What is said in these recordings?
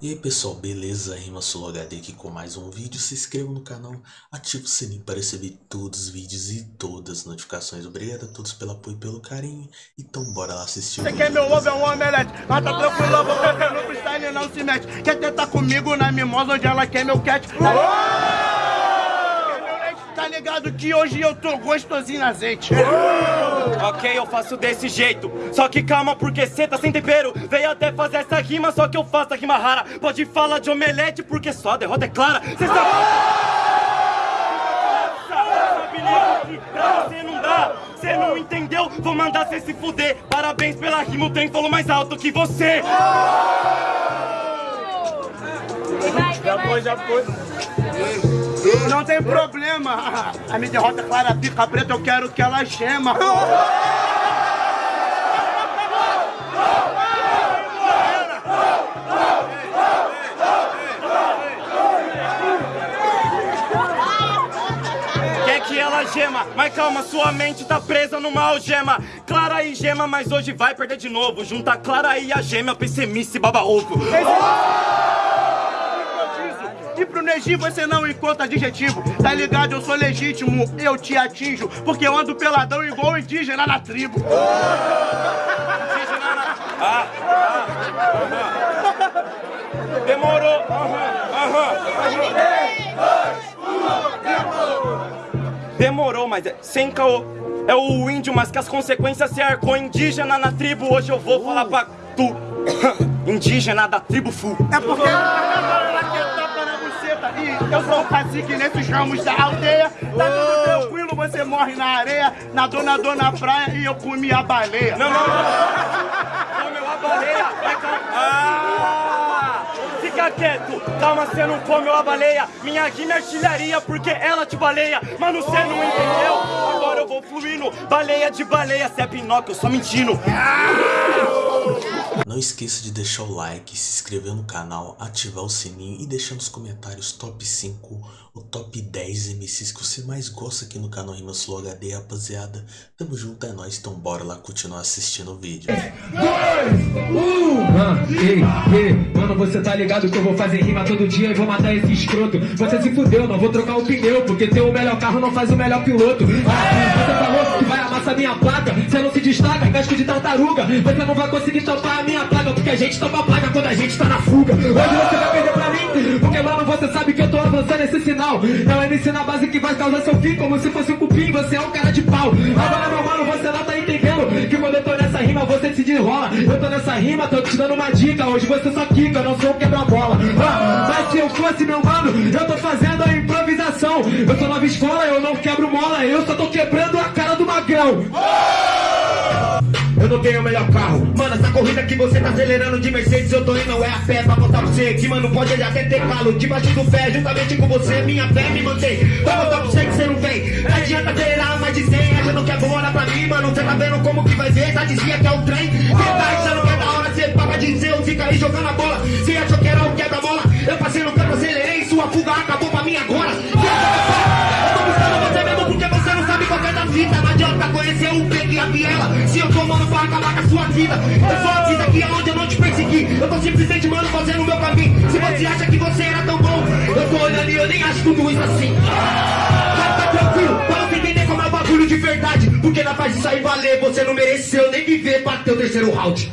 E aí pessoal, beleza? Rima Solo HD aqui com mais um vídeo. Se inscreva no canal, ative o sininho para receber todos os vídeos e todas as notificações. Obrigado a todos pelo apoio e pelo carinho. Então bora lá assistir o Você vídeo. quer meu ovo é um omelete, mas tá tranquilo, você no freestyle não se mete. Quer tentar comigo na mimosa onde ela quer meu cat? Quer? Tá ligado que hoje eu tô gostosinho na azeite. Ok, eu faço desse jeito. Só que calma, porque cê tá sem tempero. Veio até fazer essa rima, só que eu faço a rima rara. Pode falar de omelete, porque só a derrota é clara. Cê sabe. Pra você não dá. Cê não entendeu? Vou mandar cê se fuder. Parabéns pela rima, o trem falou mais alto que você. Já foi, já foi. Não tem problema. A minha derrota é clara, pica preta, eu quero que ela gema. Gema, mas calma, sua mente tá presa numa algema. Clara e gema, mas hoje vai perder de novo. Junta Clara e a gema, pessimista e baba ovo. E pro Neji você não encontra adjetivo Tá ligado, eu sou legítimo, eu te atinjo Porque eu ando peladão igual indígena na tribo Ah, ah, aham. Demorou, aham, aham. Demorou, mas é sem caô. É o índio, mas que as consequências se arcou indígena na tribo. Hoje eu vou falar pra tu, indígena da tribo Fu. É porque eu sou o cacique nesses ramos da aldeia Tá tudo tranquilo, você morre na areia Nadou, nadou na praia e eu comi a baleia Não, não, não. Comeu a baleia. Vai. Ah! Fica quieto. Calma, você não comeu a baleia. Minha é artilharia porque ela te baleia. Mano, você não entendeu? Agora eu vou fluindo. Baleia de baleia. Cê é Pinóquio, eu só mentindo. Não esqueça de deixar o like, se inscrever no canal, ativar o sininho e deixar nos comentários top 5 ou top 10 MCs que você mais gosta aqui no canal Rima Slow HD, rapaziada. Tamo junto, é nóis, então bora lá continuar assistindo o vídeo. Ah, ei, ei, mano, você tá ligado que eu vou fazer rima todo dia e vou matar esse escroto. Você se fudeu, não vou trocar o pneu, porque ter o melhor carro não faz o melhor piloto. Ah, você falou que vai amassar minha placa, você não se destaca, casco de tartaruga. Você não vai conseguir topar a minha placa, porque a gente topa a placa quando a gente tá na fuga. Hoje você vai perder pra mim, porque mano, você sabe que eu tô avançando esse sinal. Não é MC na base que vai causar seu fim, como se fosse um cupim, você é um cara de pau. Agora, meu mano, você não tá entendendo que quando eu tô nessa rima, você se desenrola. Eu tô nessa rima, tô te dando uma dica. Hoje você só quica, eu não sou quebra-bola. Ah, mas se eu fosse meu mano, eu tô fazendo a improvisação. Eu sou nova escola, eu não quebro mola, eu só tô quebrando a cara do magrão. Eu não tenho o melhor carro. Mano, essa corrida que você tá acelerando de Mercedes, eu tô indo é a pé pra botar você. Que mano, pode até ter calo. Debaixo do pé, juntamente com você, minha fé me mantém. Pra botar pra você que você não vem. Não adianta acelerar mais de 100, achando que é bom, olha pra mim, mano. Você tá vendo como que vai ver? Tá dizia que é o trem. Você tá achando que é da hora, você paga de seu, fica aí jogando a bola. Você achou que era o quebra-bola? Eu passei no campo, acelerei, sua fuga acabou vida. Eu só aviso aqui aonde eu não te persegui. Eu tô simplesmente, mano, fazendo o meu caminho. Se você acha que você era tão bom, eu tô olhando e eu nem acho tudo isso assim. Mas tá tranquilo, pra você entender como é o bagulho de verdade. Porque na faz isso aí valer, você não mereceu nem viver pra ter o terceiro round.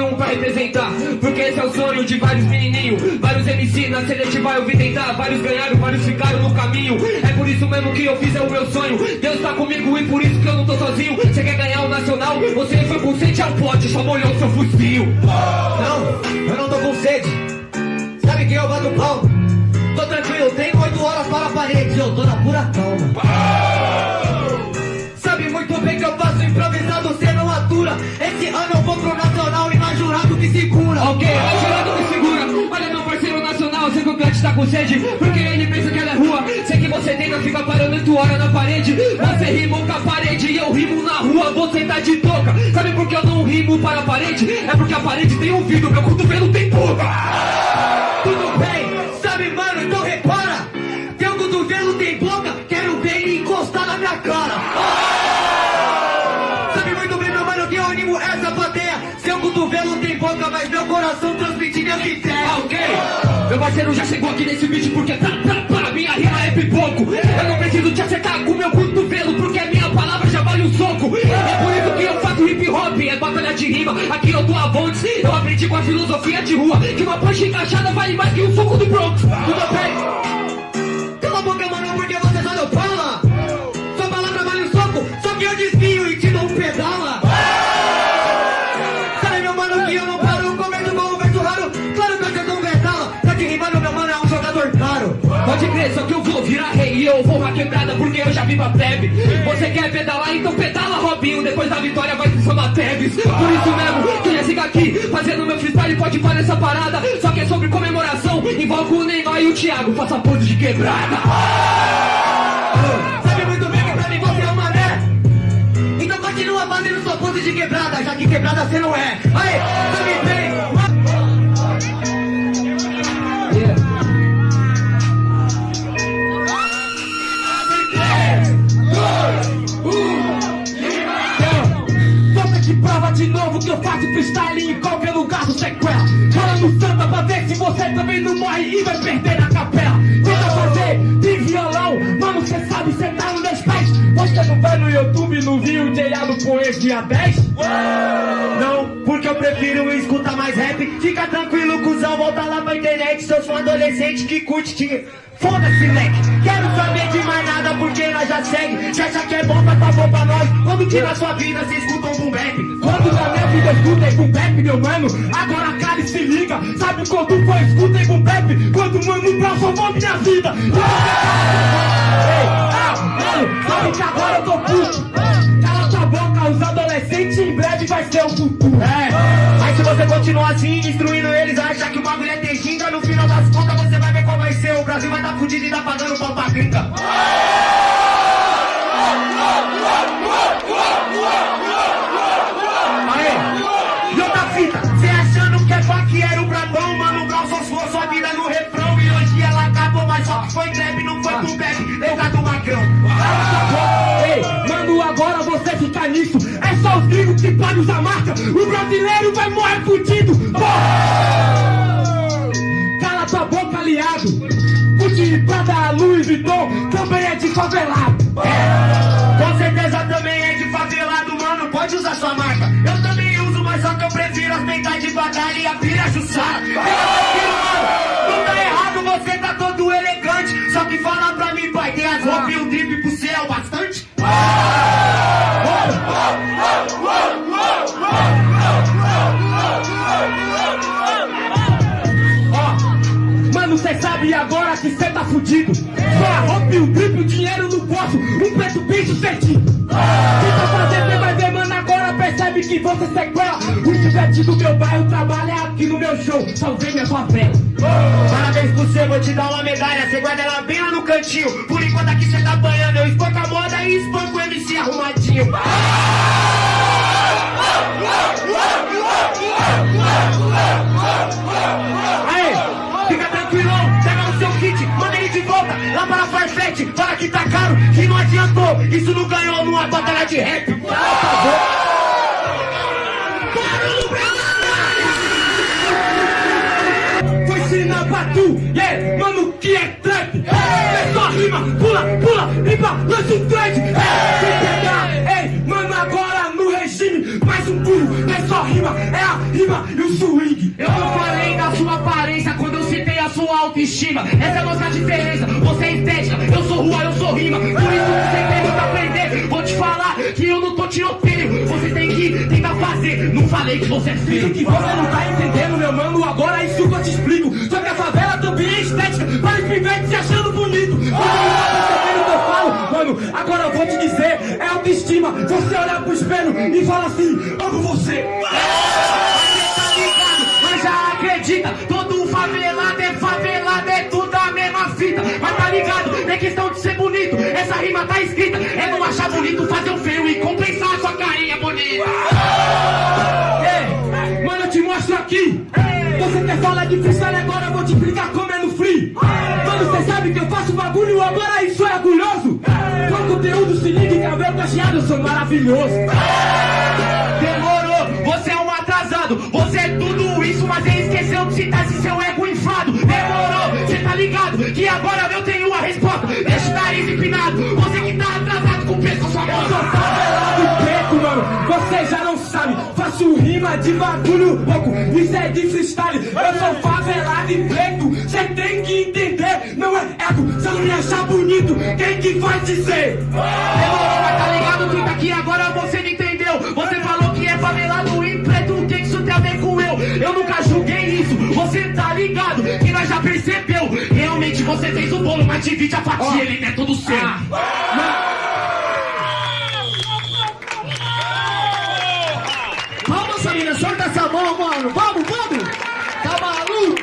Um pra representar Porque esse é o sonho de vários menininhos. Vários MC na seletiva eu vim tentar. Vários ganharam, vários ficaram no caminho. É por isso mesmo que eu fiz, é o meu sonho. Deus tá comigo e por isso que eu não tô sozinho. Você quer ganhar o nacional? Você foi com sede ao pote, só molhou seu focinho Não, eu não tô com sede. Sabe quem eu bato pau? Tô tranquilo, tenho oito horas para a parede. Eu tô na pura calma. Sabe muito bem que eu faço improvisado, você atura Esse ano eu vou pro nacional e mais jurado que segura. Ok, mais jurado que segura. Olha meu parceiro nacional, sei que o Cante tá com sede Porque ele pensa que ela é rua. Sei que você tenta ficar parando oito horas na parede. Você rima com a parede e eu rimo na rua. Você tá de toca Sabe por que eu não rimo para a parede? É porque a parede tem ouvido, meu cotovelo tem boca. Tudo bem, sabe mano, transmite minha ideia. Ok, meu parceiro já chegou aqui nesse beat porque tá, tá, tá, minha rima é pipoco. Eu não preciso te acertar com meu cotovelo porque a minha palavra já vale um soco. É por isso que eu faço hip hop, é batalha de rima. Aqui eu tô a Vontes, eu aprendi com a filosofia de rua. Que uma punch encaixada vale mais que um soco do Bronx. Tudo bem? Eu vou uma quebrada porque eu já vi pra plebe. Você quer pedalar, então pedala, Robinho. Depois da vitória vai se chamar Tevez. Por isso mesmo, que já siga aqui, fazendo meu freestyle, pode fazer essa parada. Só que é sobre comemoração, invoca o Neymar e o Thiago, faça pose de quebrada. Sabe muito bem que pra mim você é uma né? Então continua fazendo sua pose de quebrada, já que quebrada você não é. Aí, no samba pra ver se você também não morre e vai perder na capela. Tenta fazer de violão, mano, cê sabe, cê tá nos meus pés. Você não vai no YouTube não viu o J.A. no Poesia dia 10? Não, eu prefiro escutar mais rap. Fica tranquilo, cuzão, volta lá pra internet. Seus fãs adolescente que curte te. Foda-se, leque. Quero saber de mais nada porque nós já segue. Já acha que é bom, tá bom pra nós. Quando na sua vida cê escuta um boom bap? Quando na minha vida eu escutei boom bap, meu mano. Agora cara e se liga. Sabe quando foi escutei boom bap? Quando mano Brown salvou minha vida. E Ei, ah, mano, sabe que agora eu tô puto. Cala tua boca, os adolescentes em breve vai ser o futuro. É, continuar assim, instruindo eles achar que o bagulho é ter ginga, no final das contas você vai ver qual vai ser. O Brasil vai tá fudido e tá pagando pau pra gringa. Aê, e outra fita, cê achando que é faqueiro brabão, mano, Brown só suou sua vida no refrão e hoje ela acabou, mas só que foi greve, não foi pro bebe, lembra é gringos que podem usar marca, o brasileiro vai morrer fudido! Cala tua boca, aliado. Gucci, Prada, Louis Vuitton também é de favelado. É, com certeza também é de favelado, mano. Pode usar sua marca. Eu também uso, mas só que eu prefiro as peitas de batalha e a jussara. Fica Mano, cê sabe agora que cê tá fudido. Só a roupa e o drip, o dinheiro no bolso, um preto bem sucedido. Tenta fazer, cê vai ver, mano, agora percebe que você sequela. O chivete do meu bairro trabalha aqui no meu show, salvei minha favela. Parabéns pro cê, vou te dar uma medalha, cê guarda ela bem lá no cantinho. Por enquanto aqui cê tá banhando, eu espanco a moda e espanco o MC arrumadinho. Farfetch, fala que tá caro, que não adiantou, isso não ganhou numa batalha de rap. Pra Vou ensinar pra tu, yeah, mano, que é trap. É só rima, pula, pula, limpa, lança um trade. É, sem pegar, ei, mano, agora no regime, mais um pulo, é só rima, é a rima e o swing. Eu não falei da sua aparência quando eu citei a sua autoestima. Essa é a nossa diferença, você é Você tem que tentar fazer, não falei que você é feio. que você não tá entendendo, meu mano, agora isso que eu te explico. Só que a favela também é estética, para os pivetes se achando bonito. Você não tá o que eu falo, mano, agora eu vou te dizer, é autoestima. Você olhar pro espelho e fala assim, amo você. Tá ligado, mas já acredita, escrito. É não achar bonito fazer o feio e compensar a sua carinha bonita. Ei, mano, eu te mostro aqui. Você quer falar de freestyle agora? Eu vou te explicar como é no free. Mano, você sabe que eu faço bagulho agora isso é orgulhoso. Com conteúdo se liga e cabelo cacheado, eu sou maravilhoso. Demorou, você é um atrasado. Você é tudo isso, mas ele esqueceu de citar se seu ego ligado? Que agora eu tenho a resposta. Deixa o nariz empinado. Você que tá atrasado com o peso sua mão. Eu sou favelado preto, mano. Você já não sabe. Faço rima de bagulho louco. Isso é de freestyle. Eu sou favelado e preto. Cê tem que entender. Não é ego. Se eu não me achar bonito, quem que vai dizer? Demorou, mas tá ligado? Que tá aqui agora você não entendeu. Você falou que é favelado e preto. O que isso tem a ver com eu? Eu nunca julguei você fez o bolo, mas divide a fatia. Ele não é todo seu. Vamos, família. Solta essa mão, mano. Vamos, vamos. Tá maluco?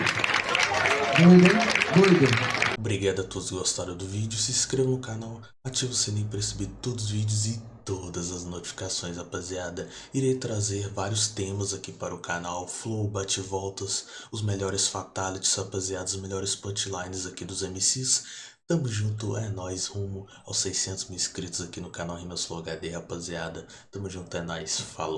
Doido, hein? Doido. Obrigado a todos que gostaram do vídeo, se inscreva no canal, ative o sininho para receber todos os vídeos e todas as notificações, rapaziada. Irei trazer vários temas aqui para o canal, flow, bate-voltas, os melhores fatalities, rapaziada, os melhores punchlines aqui dos MCs. Tamo junto, é nóis, rumo aos 600 mil inscritos aqui no canal Rimas Flow HD, rapaziada. Tamo junto, é nóis, falou.